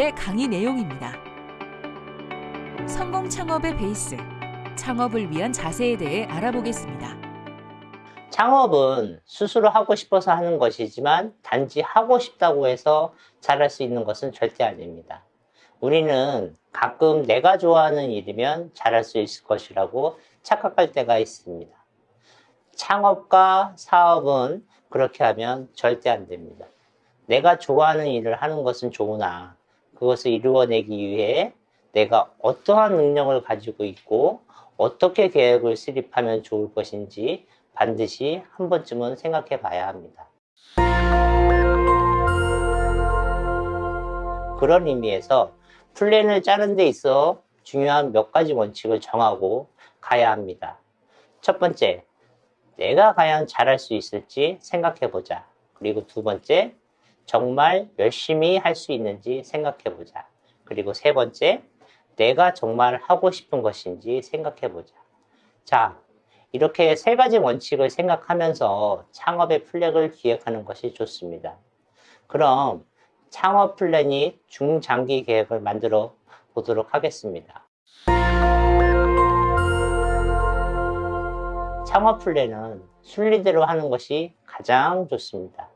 오늘의 강의 내용입니다. 성공 창업의 베이스, 창업을 위한 자세에 대해 알아보겠습니다. 창업은 스스로 하고 싶어서 하는 것이지만 단지 하고 싶다고 해서 잘할 수 있는 것은 절대 아닙니다. 우리는 가끔 내가 좋아하는 일이면 잘할 수 있을 것이라고 착각할 때가 있습니다. 창업과 사업은 그렇게 하면 절대 안 됩니다. 내가 좋아하는 일을 하는 것은 좋으나 그것을 이루어내기 위해 내가 어떠한 능력을 가지고 있고 어떻게 계획을 수립하면 좋을 것인지 반드시 한 번쯤은 생각해 봐야 합니다. 그런 의미에서 플랜을 짜는 데 있어 중요한 몇 가지 원칙을 정하고 가야 합니다. 첫 번째, 내가 과연 잘할 수 있을지 생각해 보자. 그리고 두 번째, 정말 열심히 할 수 있는지 생각해 보자. 그리고 세 번째, 내가 정말 하고 싶은 것인지 생각해 보자. 자, 이렇게 세 가지 원칙을 생각하면서 창업의 플랜을 기획하는 것이 좋습니다. 그럼 창업 플랜이 중장기 계획을 만들어 보도록 하겠습니다. 창업 플랜은 순리대로 하는 것이 가장 좋습니다.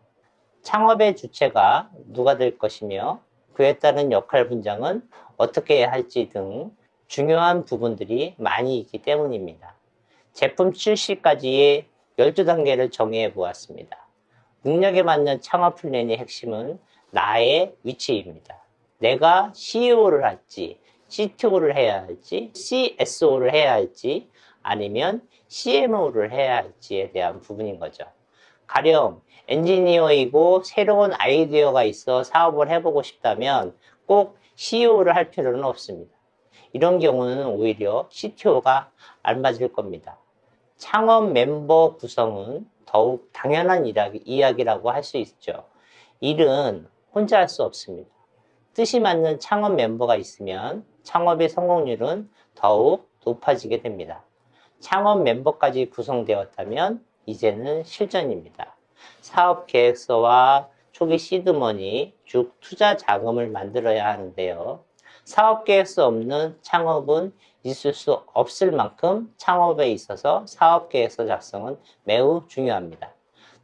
창업의 주체가 누가 될 것이며 그에 따른 역할 분장은 어떻게 해야 할지 등 중요한 부분들이 많이 있기 때문입니다. 제품 출시까지의 12단계를 정해 보았습니다. 능력에 맞는 창업 플랜의 핵심은 나의 위치입니다. 내가 CEO를 할지, CTO를 해야 할지, CSO를 해야 할지, 아니면 CMO를 해야 할지에 대한 부분인 거죠. 가령 엔지니어이고 새로운 아이디어가 있어 사업을 해보고 싶다면 꼭 CEO를 할 필요는 없습니다. 이런 경우는 오히려 CTO가 알맞을 겁니다. 창업 멤버 구성은 더욱 당연한 이야기라고 할 수 있죠. 일은 혼자 할 수 없습니다. 뜻이 맞는 창업 멤버가 있으면 창업의 성공률은 더욱 높아지게 됩니다. 창업 멤버까지 구성되었다면 이제는 실전입니다. 사업 계획서와 초기 시드머니, 즉 투자 자금을 만들어야 하는데요. 사업 계획서 없는 창업은 있을 수 없을 만큼 창업에 있어서 사업 계획서 작성은 매우 중요합니다.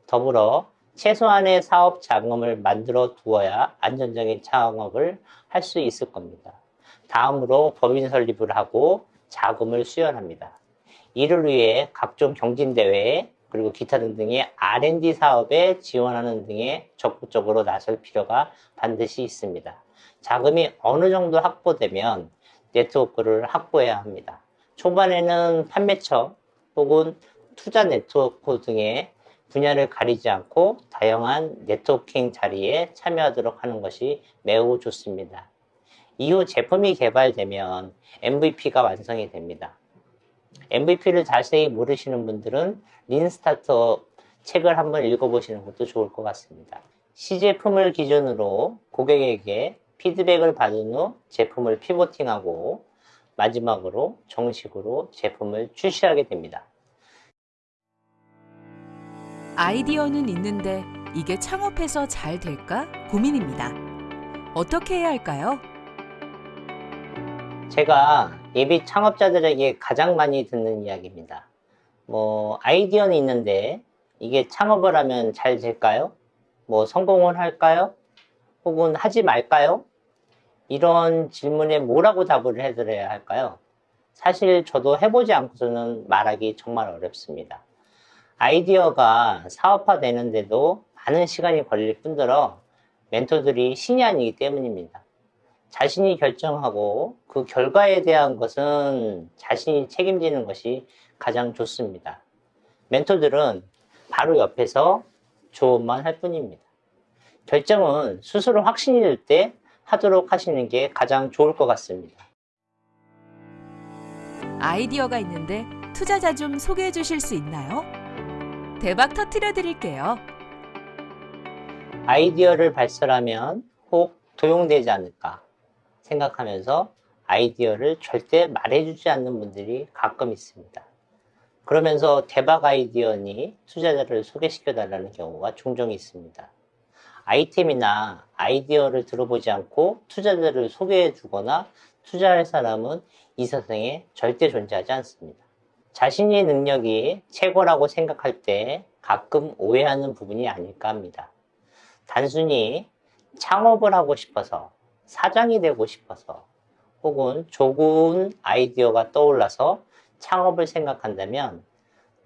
더불어 최소한의 사업 자금을 만들어 두어야 안전적인 창업을 할 수 있을 겁니다. 다음으로 법인 설립을 하고 자금을 수연합니다. 이를 위해 각종 경진대회 그리고 기타 등등의 R&D 사업에 지원하는 등에 적극적으로 나설 필요가 반드시 있습니다. 자금이 어느 정도 확보되면 네트워크를 확보해야 합니다. 초반에는 판매처 혹은 투자 네트워크 등의 분야를 가리지 않고 다양한 네트워킹 자리에 참여하도록 하는 것이 매우 좋습니다. 이후 제품이 개발되면 MVP가 완성이 됩니다. MVP를 자세히 모르시는 분들은 Lean Startup 책을 한번 읽어보시는 것도 좋을 것 같습니다. 시제품을 기준으로 고객에게 피드백을 받은 후 제품을 pivoting하고 마지막으로 정식으로 제품을 출시하게 됩니다. 아이디어는 있는데 이게 창업해서 잘 될까 고민입니다. 어떻게 해야 할까요? 제가 예비 창업자들에게 가장 많이 듣는 이야기입니다. 뭐 아이디어는 있는데 이게 창업을 하면 잘 될까요? 뭐 성공을 할까요? 혹은 하지 말까요? 이런 질문에 뭐라고 답을 해드려야 할까요? 사실 저도 해보지 않고서는 말하기 정말 어렵습니다. 아이디어가 사업화 되는데도 많은 시간이 걸릴 뿐더러 멘토들이 신이 아니기 때문입니다. 자신이 결정하고 그 결과에 대한 것은 자신이 책임지는 것이 가장 좋습니다. 멘토들은 바로 옆에서 조언만 할 뿐입니다. 결정은 스스로 확신이 들 때 하도록 하시는 게 가장 좋을 것 같습니다. 아이디어가 있는데 투자자 좀 소개해 주실 수 있나요? 대박 터트려 드릴게요. 아이디어를 발설하면 혹 도용되지 않을까 생각하면서 아이디어를 절대 말해주지 않는 분들이 가끔 있습니다. 그러면서 대박 아이디어니 투자자를 소개시켜 달라는 경우가 종종 있습니다. 아이템이나 아이디어를 들어보지 않고 투자자를 소개해 주거나 투자할 사람은 이 세상에 절대 존재하지 않습니다. 자신의 능력이 최고라고 생각할 때 가끔 오해하는 부분이 아닐까 합니다. 단순히 창업을 하고 싶어서 사장이 되고 싶어서 혹은 좋은 아이디어가 떠올라서 창업을 생각한다면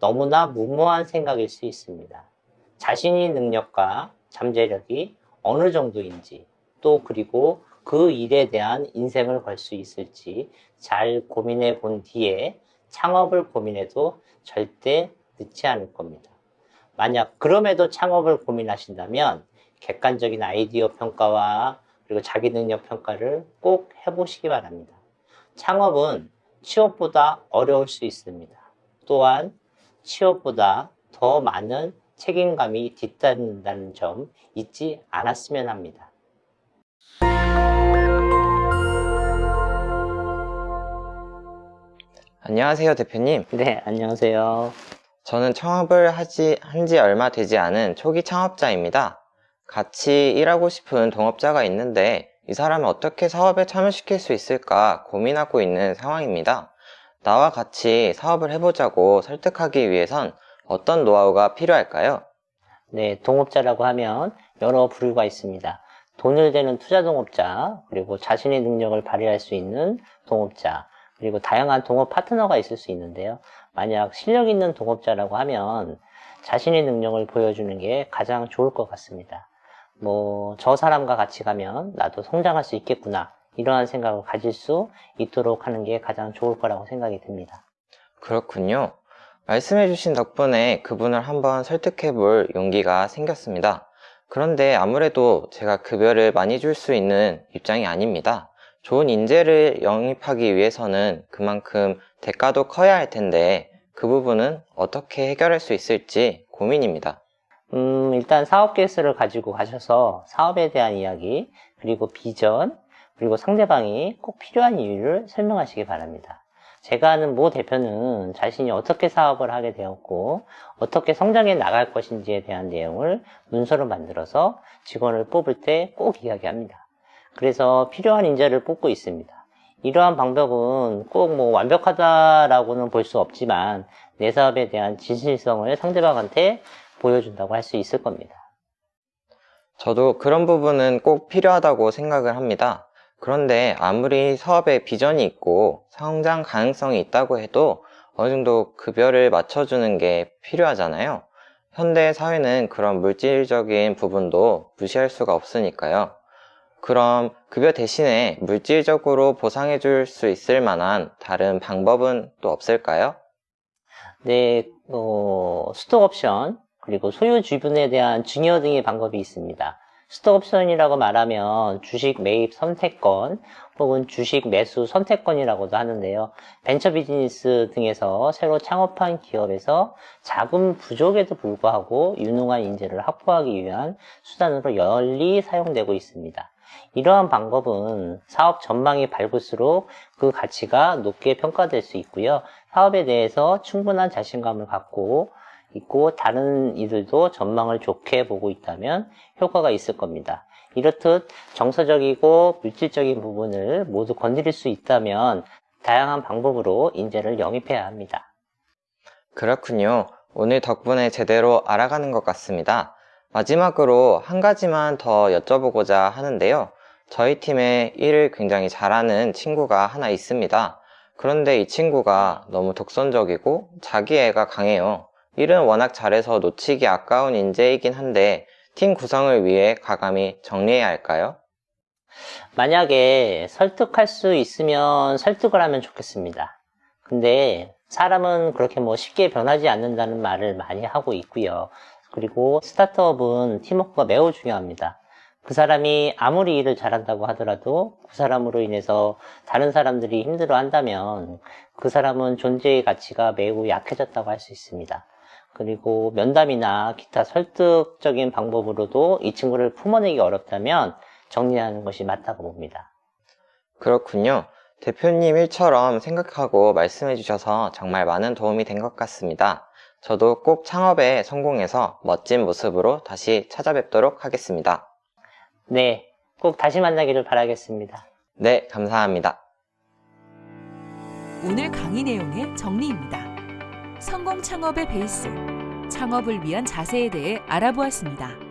너무나 무모한 생각일 수 있습니다. 자신의 능력과 잠재력이 어느 정도인지 또 그리고 그 일에 대한 인생을 걸 수 있을지 잘 고민해 본 뒤에 창업을 고민해도 절대 늦지 않을 겁니다. 만약 그럼에도 창업을 고민하신다면 객관적인 아이디어 평가와 그리고 자기 능력 평가를 꼭 해보시기 바랍니다. 창업은 취업보다 어려울 수 있습니다. 또한 취업보다 더 많은 책임감이 뒤따른다는 점 잊지 않았으면 합니다. 안녕하세요, 대표님. 네, 안녕하세요. 저는 창업을 하지, 한 지 얼마 되지 않은 초기 창업자입니다. 같이 일하고 싶은 동업자가 있는데 이 사람을 어떻게 사업에 참여시킬 수 있을까 고민하고 있는 상황입니다. 나와 같이 사업을 해보자고 설득하기 위해선 어떤 노하우가 필요할까요? 네, 동업자라고 하면 여러 부류가 있습니다. 돈을 대는 투자 동업자, 그리고 자신의 능력을 발휘할 수 있는 동업자, 그리고 다양한 동업 파트너가 있을 수 있는데요. 만약 실력 있는 동업자라고 하면 자신의 능력을 보여주는 게 가장 좋을 것 같습니다. 뭐, 저 사람과 같이 가면 나도 성장할 수 있겠구나. 이러한 생각을 가질 수 있도록 하는 게 가장 좋을 거라고 생각이 듭니다. 그렇군요. 말씀해 주신 덕분에 그분을 한번 설득해 볼 용기가 생겼습니다. 그런데 아무래도 제가 급여를 많이 줄 수 있는 입장이 아닙니다. 좋은 인재를 영입하기 위해서는 그만큼 대가도 커야 할 텐데 그 부분은 어떻게 해결할 수 있을지 고민입니다. 음, 일단 사업 계획서를 가지고 가셔서 사업에 대한 이야기, 그리고 비전, 그리고 상대방이 꼭 필요한 이유를 설명하시기 바랍니다. 제가 아는 모 대표는 자신이 어떻게 사업을 하게 되었고 어떻게 성장해 나갈 것인지에 대한 내용을 문서로 만들어서 직원을 뽑을 때 꼭 이야기합니다. 그래서 필요한 인재를 뽑고 있습니다. 이러한 방법은 꼭 뭐 완벽하다라고는 볼 수 없지만 내 사업에 대한 진실성을 상대방한테 보여준다고 할 수 있을 겁니다. 저도 그런 부분은 꼭 필요하다고 생각을 합니다. 그런데 아무리 사업에 비전이 있고 성장 가능성이 있다고 해도 어느 정도 급여를 맞춰주는 게 필요하잖아요. 현대 사회는 그런 물질적인 부분도 무시할 수가 없으니까요. 그럼 급여 대신에 물질적으로 보상해 줄 수 있을 만한 다른 방법은 또 없을까요? 네, 어, 스톡 옵션, 그리고 소유 주분에 대한 증여 등의 방법이 있습니다. 스톡 옵션이라고 말하면 주식 매입 선택권 혹은 주식 매수 선택권이라고도 하는데요. 벤처 비즈니스 등에서 새로 창업한 기업에서 자금 부족에도 불구하고 유능한 인재를 확보하기 위한 수단으로 널리 사용되고 있습니다. 이러한 방법은 사업 전망이 밝을수록 그 가치가 높게 평가될 수 있고요. 사업에 대해서 충분한 자신감을 갖고 있고 다른 이들도 전망을 좋게 보고 있다면 효과가 있을 겁니다. 이렇듯 정서적이고 물질적인 부분을 모두 건드릴 수 있다면 다양한 방법으로 인재를 영입해야 합니다. 그렇군요. 오늘 덕분에 제대로 알아가는 것 같습니다. 마지막으로 한 가지만 더 여쭤보고자 하는데요. 저희 팀에 일을 굉장히 잘하는 친구가 하나 있습니다. 그런데 이 친구가 너무 독선적이고 자기애가 강해요. 일은 워낙 잘해서 놓치기 아까운 인재이긴 한데 팀 구성을 위해 과감히 정리해야 할까요? 만약에 설득할 수 있으면 설득을 하면 좋겠습니다. 근데 사람은 그렇게 뭐 쉽게 변하지 않는다는 말을 많이 하고 있고요. 그리고 스타트업은 팀워크가 매우 중요합니다. 그 사람이 아무리 일을 잘한다고 하더라도 그 사람으로 인해서 다른 사람들이 힘들어 한다면 그 사람은 존재의 가치가 매우 약해졌다고 할 수 있습니다. 그리고 면담이나 기타 설득적인 방법으로도 이 친구를 품어내기 어렵다면 정리하는 것이 맞다고 봅니다. 그렇군요. 대표님 일처럼 생각하고 말씀해 주셔서 정말 많은 도움이 된 것 같습니다. 저도 꼭 창업에 성공해서 멋진 모습으로 다시 찾아뵙도록 하겠습니다. 네, 꼭 다시 만나기를 바라겠습니다. 네, 감사합니다. 오늘 강의 내용의 정리입니다. 성공 창업의 베이스, 창업을 위한 자세에 대해 알아보았습니다.